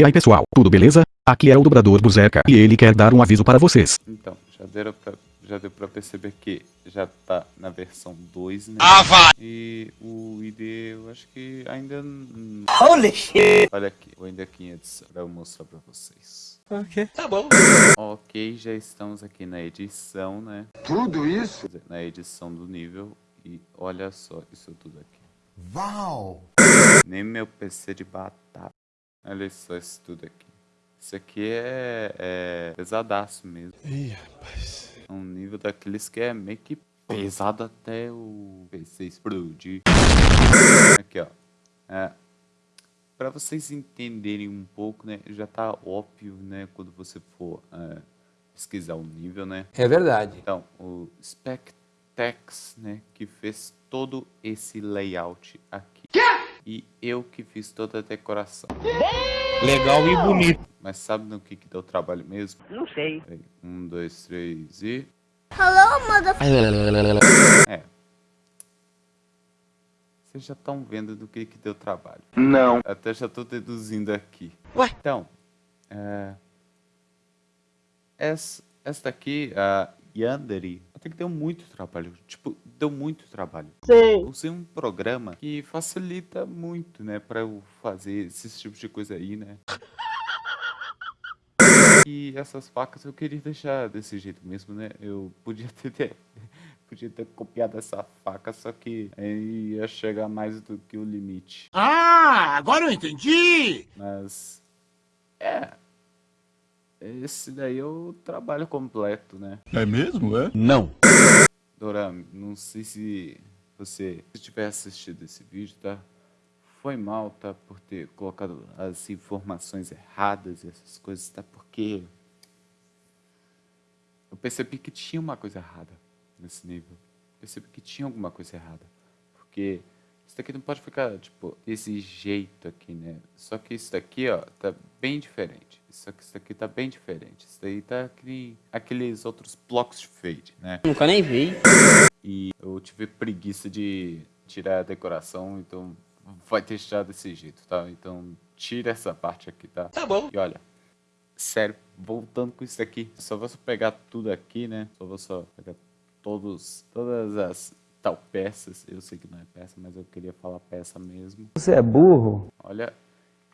E aí pessoal, tudo beleza? Aqui é o dobrador Buzeca e ele quer dar um aviso para vocês. Então, já, deram pra, já deu pra perceber que já tá na versão 2, né? Ah, vai! E o ID eu acho que ainda... Holy shit! Olha aqui, o ainda aqui em edição pra eu mostrar pra vocês. Ok. Tá bom. Ok, já estamos aqui na edição, né? Tudo isso? Quer dizer, Na edição do nível. E olha só isso tudo aqui. Uau! Nem meu PC de batata. Olha só isso tudo aqui. Isso aqui é, é pesadaço mesmo. Ih, rapaz. É um nível daqueles que é meio que pesado até o PC explodir. Aqui, ó. É, para vocês entenderem um pouco, né? Já tá óbvio, né? Quando você for é, pesquisar o nível, né? É verdade. Então, o Spectex, né, que fez todo esse layout aqui. E eu que fiz toda a decoração. Legal e bonito. Mas sabe no que que deu trabalho mesmo? Não sei. Um, dois, três e... Hello, mother... É. Vocês já estão vendo do que que deu trabalho. Não. Até já tô deduzindo aqui. Ué? Então, é... Essa, essa daqui, a Yandere, até que deu muito trabalho. Tipo, deu muito trabalho. Sei. Usei um programa que facilita muito, né, pra eu fazer esses tipos de coisa aí, né. E essas facas eu queria deixar desse jeito mesmo, né. Eu podia ter, ter- podia ter copiado essa faca, só que aí ia chegar mais do que o limite. Ah, agora eu entendi! Mas, é, esse daí é o trabalho completo, né. É mesmo, é? Não. Dorami, não sei se você se tiver assistido esse vídeo, tá? Foi mal, tá? Por ter colocado as informações erradas e essas coisas, tá? Porque eu percebi que tinha uma coisa errada nesse nível. Percebi que tinha alguma coisa errada. Porque isso daqui não pode ficar, tipo, desse jeito aqui, né? Só que isso daqui, ó, tá bem diferente. Só que isso daqui tá bem diferente. Isso daí tá aquele, aqueles outros blocos de fade, né? Nunca nem vi. E eu tive preguiça de tirar a decoração, então vai deixar desse jeito, tá? Então tira essa parte aqui, tá? Tá bom. E olha, sério, voltando com isso aqui, só vou só pegar tudo aqui, né? Só vou só pegar todos, todas as tal peças. Eu sei que não é peça, mas eu queria falar peça mesmo. Você é burro? Olha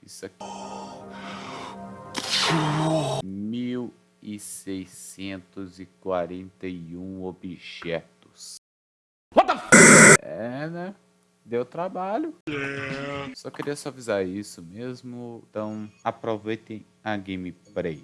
isso aqui. 1641 objetos. What the É, né? Deu trabalho. Só queria só avisar isso mesmo. Então, aproveitem a gameplay.